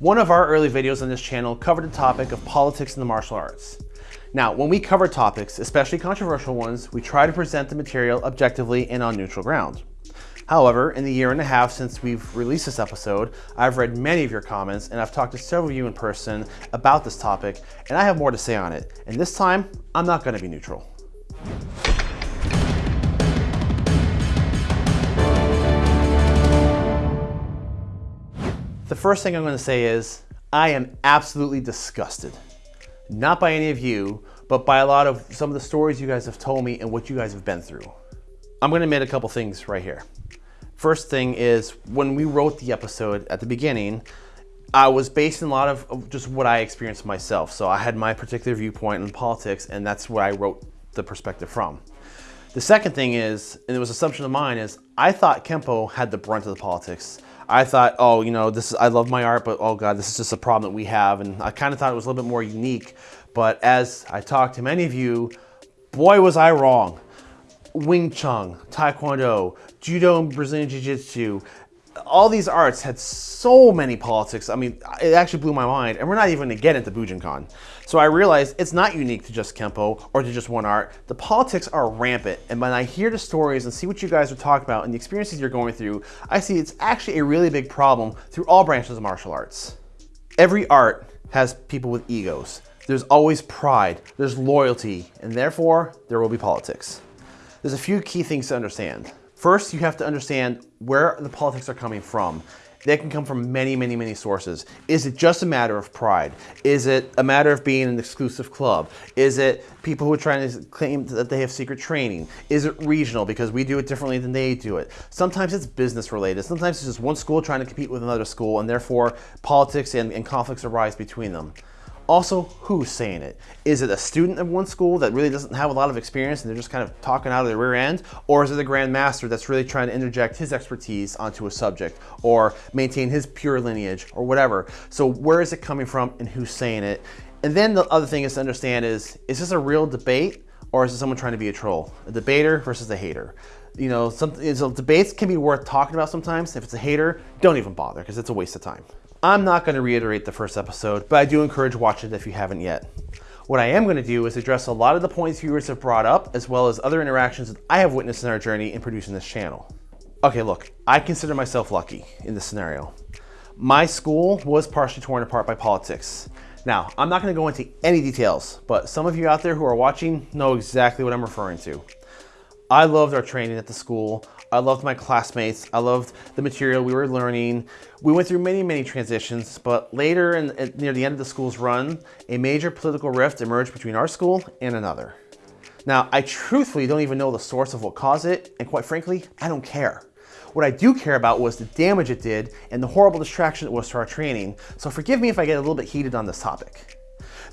One of our early videos on this channel covered the topic of politics in the martial arts. Now, when we cover topics, especially controversial ones, we try to present the material objectively and on neutral ground. However, in the year and a half since we've released this episode, I've read many of your comments and I've talked to several of you in person about this topic, and I have more to say on it. And this time, I'm not gonna be neutral. The first thing I'm gonna say is, I am absolutely disgusted. Not by any of you, but by a lot of some of the stories you guys have told me and what you guys have been through. I'm gonna admit a couple things right here. First thing is, when we wrote the episode at the beginning, I was basing a lot of, of just what I experienced myself. So I had my particular viewpoint in politics and that's where I wrote the perspective from. The second thing is, and it was assumption of mine, is I thought Kempo had the brunt of the politics. I thought, oh, you know, this is, I love my art, but oh God, this is just a problem that we have. And I kind of thought it was a little bit more unique. But as I talked to many of you, boy, was I wrong. Wing Chun, Taekwondo, Judo and Brazilian Jiu-Jitsu, all these arts had so many politics. I mean, it actually blew my mind. And we're not even gonna get into Bujinkan. So I realized it's not unique to just Kempo or to just one art. The politics are rampant. And when I hear the stories and see what you guys are talking about and the experiences you're going through, I see it's actually a really big problem through all branches of martial arts. Every art has people with egos. There's always pride, there's loyalty, and therefore there will be politics. There's a few key things to understand. First, you have to understand where the politics are coming from. They can come from many, many, many sources. Is it just a matter of pride? Is it a matter of being an exclusive club? Is it people who are trying to claim that they have secret training? Is it regional because we do it differently than they do it? Sometimes it's business related. Sometimes it's just one school trying to compete with another school and therefore politics and, and conflicts arise between them. Also, who's saying it? Is it a student of one school that really doesn't have a lot of experience and they're just kind of talking out of their rear end? Or is it a Grand Master that's really trying to interject his expertise onto a subject or maintain his pure lineage or whatever? So where is it coming from and who's saying it? And then the other thing is to understand is, is this a real debate or is it someone trying to be a troll? A debater versus a hater you know, some so debates can be worth talking about sometimes. If it's a hater, don't even bother because it's a waste of time. I'm not going to reiterate the first episode, but I do encourage watching it if you haven't yet. What I am going to do is address a lot of the points viewers have brought up, as well as other interactions that I have witnessed in our journey in producing this channel. Okay, look, I consider myself lucky in this scenario. My school was partially torn apart by politics. Now, I'm not going to go into any details, but some of you out there who are watching know exactly what I'm referring to. I loved our training at the school. I loved my classmates. I loved the material we were learning. We went through many, many transitions, but later in, near the end of the school's run, a major political rift emerged between our school and another. Now, I truthfully don't even know the source of what caused it, and quite frankly, I don't care. What I do care about was the damage it did and the horrible distraction it was to our training, so forgive me if I get a little bit heated on this topic.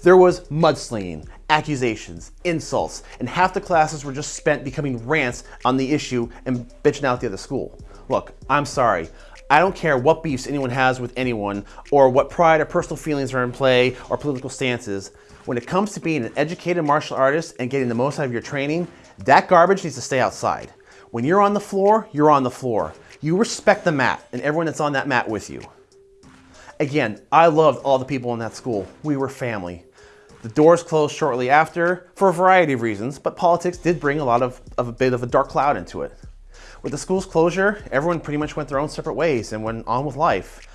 There was mudslinging, accusations, insults, and half the classes were just spent becoming rants on the issue and bitching out the other school. Look, I'm sorry. I don't care what beefs anyone has with anyone or what pride or personal feelings are in play or political stances. When it comes to being an educated martial artist and getting the most out of your training, that garbage needs to stay outside. When you're on the floor, you're on the floor. You respect the mat and everyone that's on that mat with you. Again, I loved all the people in that school. We were family. The doors closed shortly after for a variety of reasons, but politics did bring a lot of, of a bit of a dark cloud into it. With the school's closure, everyone pretty much went their own separate ways and went on with life.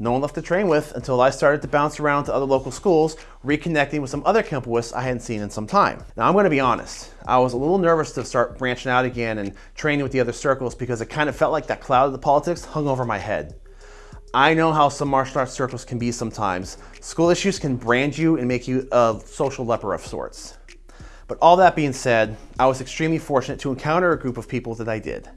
No one left to train with until I started to bounce around to other local schools, reconnecting with some other Kempoists I hadn't seen in some time. Now I'm gonna be honest, I was a little nervous to start branching out again and training with the other circles because it kind of felt like that cloud of the politics hung over my head. I know how some martial arts circles can be sometimes. School issues can brand you and make you a social leper of sorts. But all that being said, I was extremely fortunate to encounter a group of people that I did.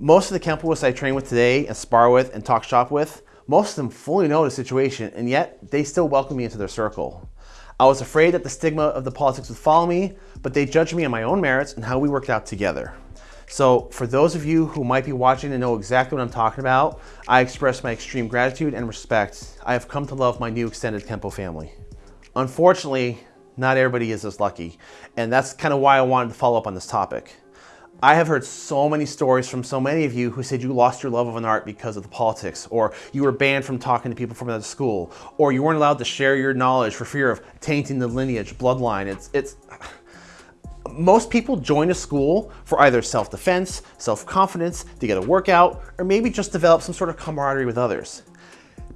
Most of the Kempoists I train with today and spar with and talk shop with, most of them fully know the situation and yet they still welcome me into their circle. I was afraid that the stigma of the politics would follow me, but they judged me on my own merits and how we worked out together. So for those of you who might be watching and know exactly what I'm talking about, I express my extreme gratitude and respect. I have come to love my new extended Kempo family. Unfortunately, not everybody is as lucky, and that's kind of why I wanted to follow up on this topic. I have heard so many stories from so many of you who said you lost your love of an art because of the politics, or you were banned from talking to people from another school, or you weren't allowed to share your knowledge for fear of tainting the lineage, bloodline. It's, it's, most people join a school for either self-defense, self-confidence, to get a workout, or maybe just develop some sort of camaraderie with others.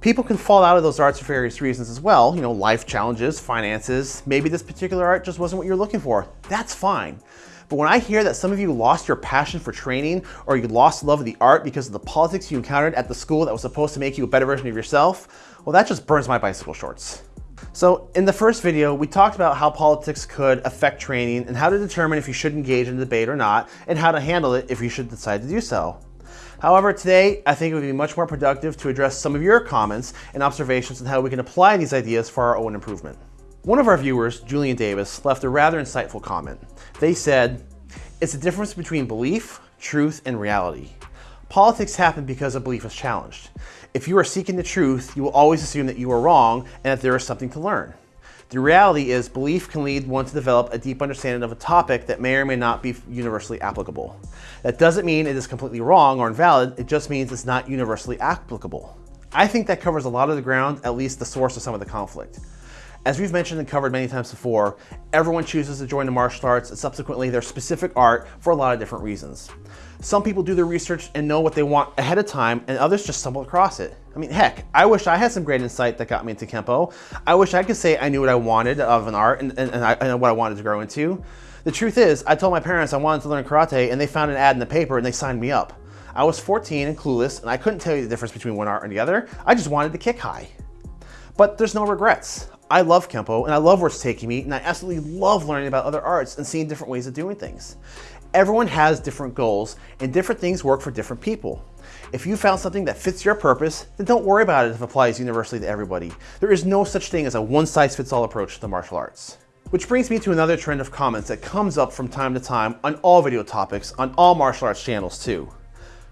People can fall out of those arts for various reasons as well, you know, life challenges, finances, maybe this particular art just wasn't what you're looking for. That's fine. But when I hear that some of you lost your passion for training or you lost love of the art because of the politics you encountered at the school that was supposed to make you a better version of yourself, well, that just burns my bicycle shorts. So in the first video, we talked about how politics could affect training and how to determine if you should engage in a debate or not, and how to handle it if you should decide to do so. However, today, I think it would be much more productive to address some of your comments and observations on how we can apply these ideas for our own improvement. One of our viewers, Julian Davis, left a rather insightful comment. They said, it's the difference between belief, truth, and reality. Politics happen because a belief is challenged. If you are seeking the truth, you will always assume that you are wrong and that there is something to learn. The reality is belief can lead one to develop a deep understanding of a topic that may or may not be universally applicable. That doesn't mean it is completely wrong or invalid, it just means it's not universally applicable. I think that covers a lot of the ground, at least the source of some of the conflict. As we've mentioned and covered many times before, everyone chooses to join the martial arts and subsequently their specific art for a lot of different reasons. Some people do their research and know what they want ahead of time and others just stumble across it. I mean, heck, I wish I had some great insight that got me into Kempo. I wish I could say I knew what I wanted of an art and, and, and, I, and what I wanted to grow into. The truth is, I told my parents I wanted to learn karate and they found an ad in the paper and they signed me up. I was 14 and clueless and I couldn't tell you the difference between one art and the other. I just wanted to kick high. But there's no regrets. I love Kempo and I love where it's taking me and I absolutely love learning about other arts and seeing different ways of doing things. Everyone has different goals and different things work for different people. If you found something that fits your purpose, then don't worry about it if it applies universally to everybody. There is no such thing as a one-size-fits-all approach to the martial arts. Which brings me to another trend of comments that comes up from time to time on all video topics on all martial arts channels too.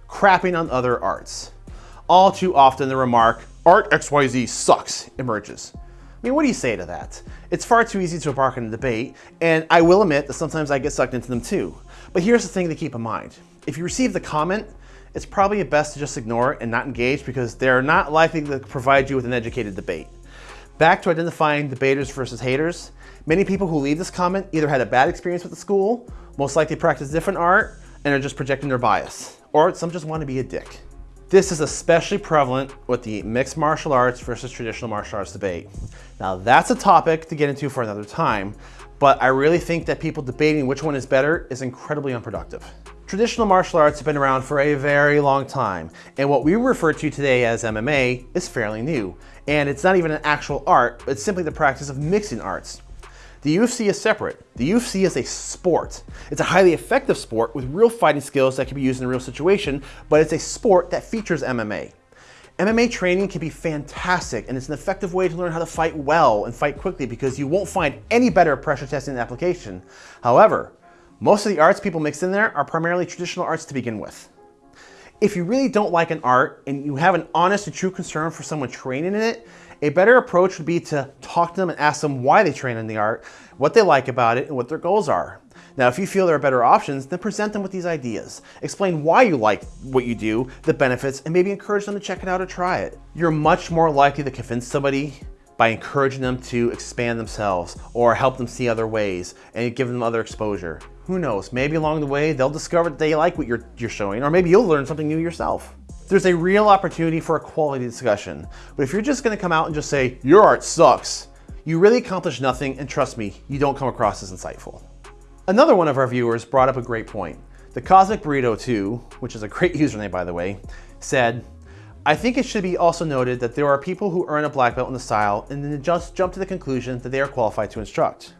Crapping on other arts. All too often the remark, art XYZ sucks emerges. I mean, what do you say to that? It's far too easy to embark on a debate, and I will admit that sometimes I get sucked into them too. But here's the thing to keep in mind. If you receive the comment, it's probably best to just ignore it and not engage because they're not likely to provide you with an educated debate. Back to identifying debaters versus haters, many people who leave this comment either had a bad experience with the school, most likely practice different art, and are just projecting their bias, or some just want to be a dick. This is especially prevalent with the mixed martial arts versus traditional martial arts debate. Now that's a topic to get into for another time, but I really think that people debating which one is better is incredibly unproductive. Traditional martial arts have been around for a very long time, and what we refer to today as MMA is fairly new. And it's not even an actual art, it's simply the practice of mixing arts. The UFC is separate. The UFC is a sport. It's a highly effective sport with real fighting skills that can be used in a real situation, but it's a sport that features MMA. MMA training can be fantastic and it's an effective way to learn how to fight well and fight quickly because you won't find any better pressure testing application. However, most of the arts people mix in there are primarily traditional arts to begin with. If you really don't like an art and you have an honest and true concern for someone training in it, a better approach would be to talk to them and ask them why they train in the art, what they like about it, and what their goals are. Now, if you feel there are better options, then present them with these ideas. Explain why you like what you do, the benefits, and maybe encourage them to check it out or try it. You're much more likely to convince somebody by encouraging them to expand themselves or help them see other ways and give them other exposure. Who knows, maybe along the way they'll discover that they like what you're, you're showing or maybe you'll learn something new yourself. There's a real opportunity for a quality discussion. But if you're just gonna come out and just say, your art sucks, you really accomplish nothing and trust me, you don't come across as insightful. Another one of our viewers brought up a great point. The Cosmic Burrito 2, which is a great username by the way, said, I think it should be also noted that there are people who earn a black belt in the style and then just jump to the conclusion that they are qualified to instruct.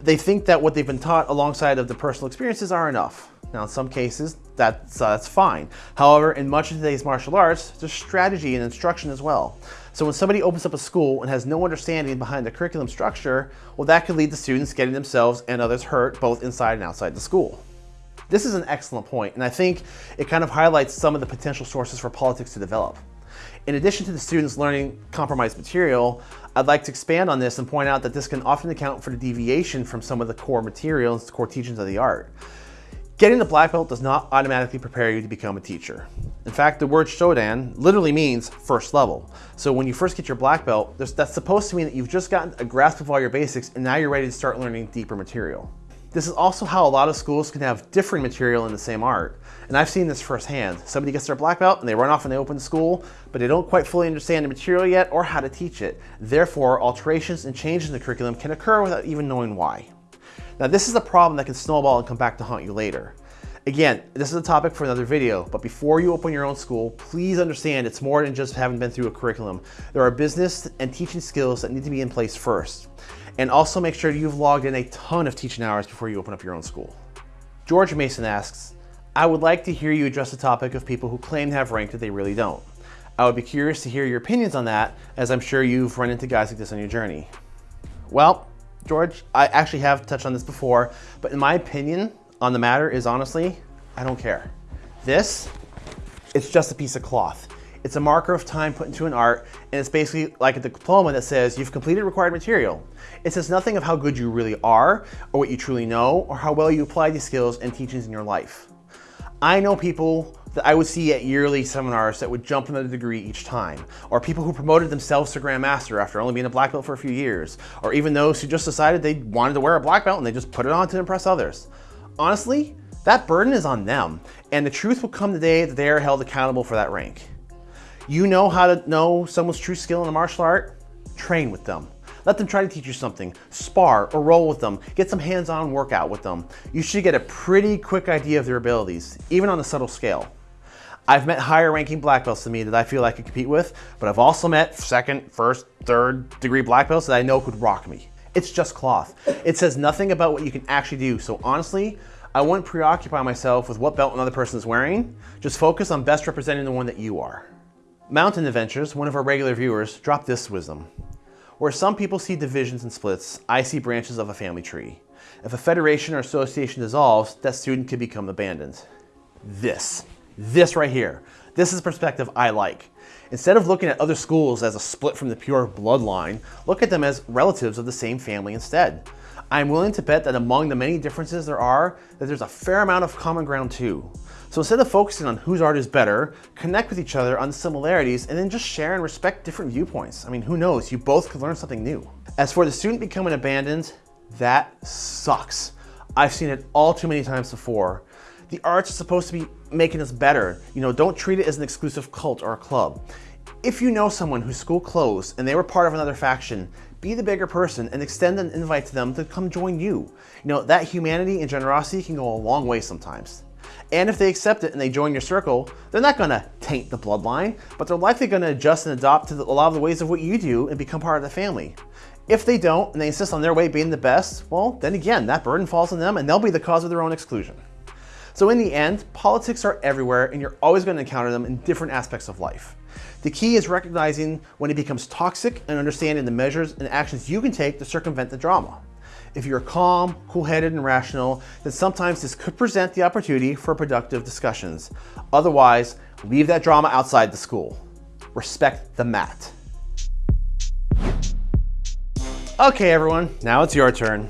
They think that what they've been taught alongside of the personal experiences are enough. Now, in some cases, that's, uh, that's fine. However, in much of today's martial arts, there's strategy and instruction as well. So when somebody opens up a school and has no understanding behind the curriculum structure, well, that could lead to students getting themselves and others hurt both inside and outside the school. This is an excellent point, and I think it kind of highlights some of the potential sources for politics to develop. In addition to the students learning compromised material, I'd like to expand on this and point out that this can often account for the deviation from some of the core materials, the core teachings of the art. Getting the black belt does not automatically prepare you to become a teacher. In fact, the word Shodan literally means first level. So when you first get your black belt, that's supposed to mean that you've just gotten a grasp of all your basics and now you're ready to start learning deeper material. This is also how a lot of schools can have different material in the same art. And I've seen this firsthand. Somebody gets their black belt and they run off and they open school, but they don't quite fully understand the material yet or how to teach it. Therefore, alterations and changes in the curriculum can occur without even knowing why. Now this is a problem that can snowball and come back to haunt you later. Again, this is a topic for another video, but before you open your own school, please understand it's more than just having been through a curriculum. There are business and teaching skills that need to be in place first. And also make sure you've logged in a ton of teaching hours before you open up your own school. George Mason asks, I would like to hear you address the topic of people who claim to have rank that they really don't. I would be curious to hear your opinions on that, as I'm sure you've run into guys like this on your journey. Well, George, I actually have touched on this before, but in my opinion on the matter is honestly, I don't care. This, it's just a piece of cloth. It's a marker of time put into an art, and it's basically like a diploma that says you've completed required material. It says nothing of how good you really are, or what you truly know, or how well you apply these skills and teachings in your life. I know people that I would see at yearly seminars that would jump another degree each time, or people who promoted themselves to Grandmaster after only being a black belt for a few years, or even those who just decided they wanted to wear a black belt and they just put it on to impress others. Honestly, that burden is on them, and the truth will come the day that they are held accountable for that rank. You know how to know someone's true skill in a martial art? Train with them. Let them try to teach you something, spar or roll with them, get some hands-on workout with them. You should get a pretty quick idea of their abilities, even on a subtle scale. I've met higher ranking black belts than me that I feel I could compete with, but I've also met second, first, third degree black belts that I know could rock me. It's just cloth. It says nothing about what you can actually do. So honestly, I wouldn't preoccupy myself with what belt another person is wearing. Just focus on best representing the one that you are. Mountain Adventures, one of our regular viewers, dropped this wisdom. Where some people see divisions and splits, I see branches of a family tree. If a federation or association dissolves, that student could become abandoned. This this right here. This is a perspective I like. Instead of looking at other schools as a split from the pure bloodline, look at them as relatives of the same family instead. I'm willing to bet that among the many differences there are, that there's a fair amount of common ground too. So instead of focusing on whose art is better, connect with each other on similarities and then just share and respect different viewpoints. I mean, who knows, you both could learn something new. As for the student becoming abandoned, that sucks. I've seen it all too many times before. The arts are supposed to be making us better. You know, don't treat it as an exclusive cult or a club. If you know someone whose school closed and they were part of another faction, be the bigger person and extend an invite to them to come join you. You know, that humanity and generosity can go a long way sometimes. And if they accept it and they join your circle, they're not gonna taint the bloodline, but they're likely gonna adjust and adopt to a lot of the ways of what you do and become part of the family. If they don't and they insist on their way being the best, well, then again, that burden falls on them and they'll be the cause of their own exclusion. So in the end, politics are everywhere and you're always going to encounter them in different aspects of life. The key is recognizing when it becomes toxic and understanding the measures and actions you can take to circumvent the drama. If you're calm, cool-headed, and rational, then sometimes this could present the opportunity for productive discussions. Otherwise, leave that drama outside the school. Respect the mat. Okay, everyone, now it's your turn.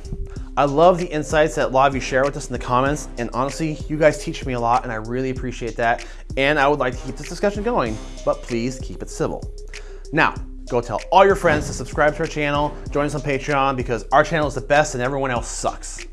I love the insights that a lot of you share with us in the comments. And honestly, you guys teach me a lot and I really appreciate that. And I would like to keep this discussion going, but please keep it civil. Now, go tell all your friends to subscribe to our channel, join us on Patreon because our channel is the best and everyone else sucks.